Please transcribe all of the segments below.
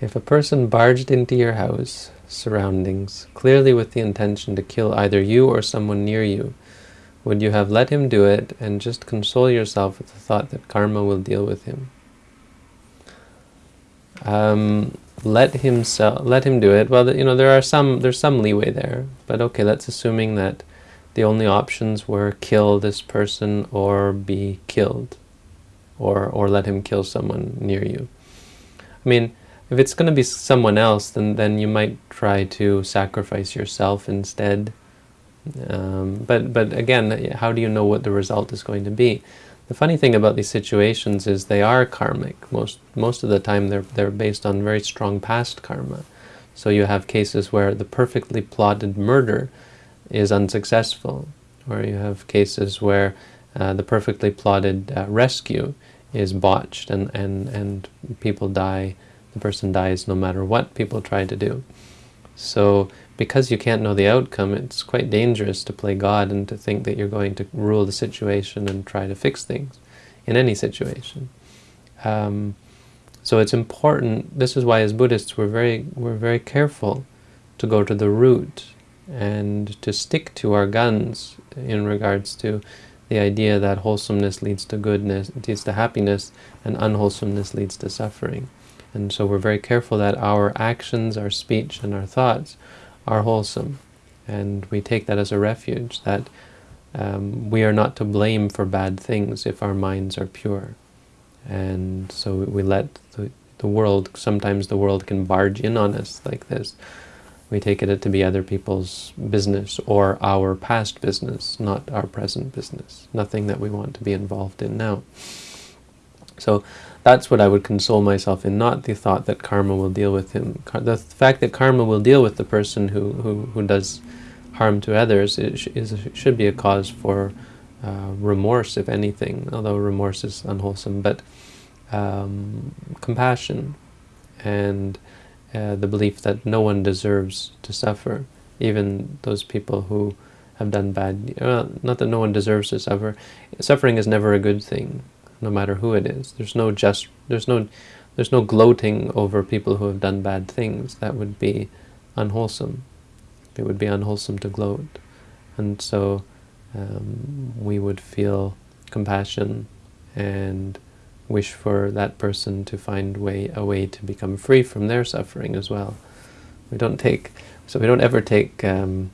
If a person barged into your house, surroundings, clearly with the intention to kill either you or someone near you, would you have let him do it and just console yourself with the thought that karma will deal with him? Um, let him sell, let him do it. Well, you know, there are some, there's some leeway there, but okay, let's assuming that the only options were kill this person or be killed, or or let him kill someone near you. I mean, if it's going to be someone else, then, then you might try to sacrifice yourself instead. Um, but, but again, how do you know what the result is going to be? The funny thing about these situations is they are karmic. Most, most of the time they're, they're based on very strong past karma. So you have cases where the perfectly plotted murder is unsuccessful, or you have cases where uh, the perfectly plotted uh, rescue is botched and, and, and people die the person dies no matter what people try to do. So because you can't know the outcome, it's quite dangerous to play God and to think that you're going to rule the situation and try to fix things in any situation. Um, so it's important, this is why as Buddhists we're very, we're very careful to go to the root and to stick to our guns in regards to the idea that wholesomeness leads to goodness, leads to happiness, and unwholesomeness leads to suffering. And so we're very careful that our actions, our speech, and our thoughts are wholesome. And we take that as a refuge, that um, we are not to blame for bad things if our minds are pure. And so we let the, the world, sometimes the world can barge in on us like this. We take it to be other people's business or our past business, not our present business. Nothing that we want to be involved in now. So that's what I would console myself in, not the thought that karma will deal with him. The fact that karma will deal with the person who, who, who does harm to others is, is, should be a cause for uh, remorse, if anything, although remorse is unwholesome, but um, compassion and uh, the belief that no one deserves to suffer, even those people who have done bad. Well, not that no one deserves to suffer. Suffering is never a good thing no matter who it is. There's no just, there's no, there's no gloating over people who have done bad things. That would be unwholesome. It would be unwholesome to gloat. And so um, we would feel compassion and wish for that person to find way a way to become free from their suffering as well. We don't take, so we don't ever take um,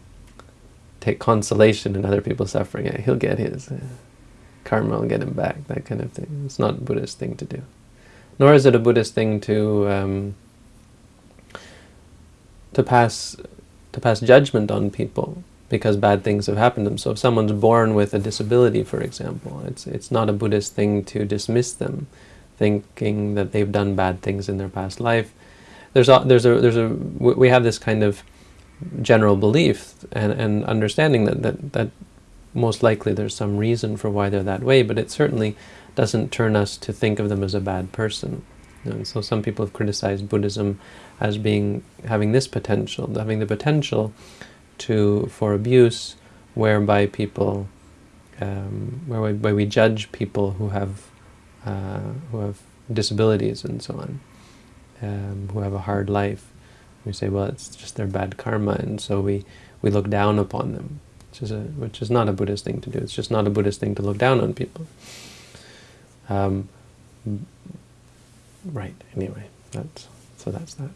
take consolation in other people's suffering. He'll get his karma will get him back, that kind of thing. It's not a Buddhist thing to do. Nor is it a Buddhist thing to um, to pass to pass judgment on people because bad things have happened to them. So if someone's born with a disability, for example, it's it's not a Buddhist thing to dismiss them, thinking that they've done bad things in their past life. There's a there's a there's a we have this kind of general belief and, and understanding that, that that most likely there's some reason for why they're that way, but it certainly doesn't turn us to think of them as a bad person. And so some people have criticized Buddhism as being having this potential, having the potential to for abuse, whereby people, um, whereby we judge people who have uh, who have disabilities and so on, um, who have a hard life. We say, well, it's just their bad karma, and so we we look down upon them which is, a, which is not a Buddhist thing to do. It's just not a Buddhist thing to look down on people. Um, right, anyway, that's, so that's that.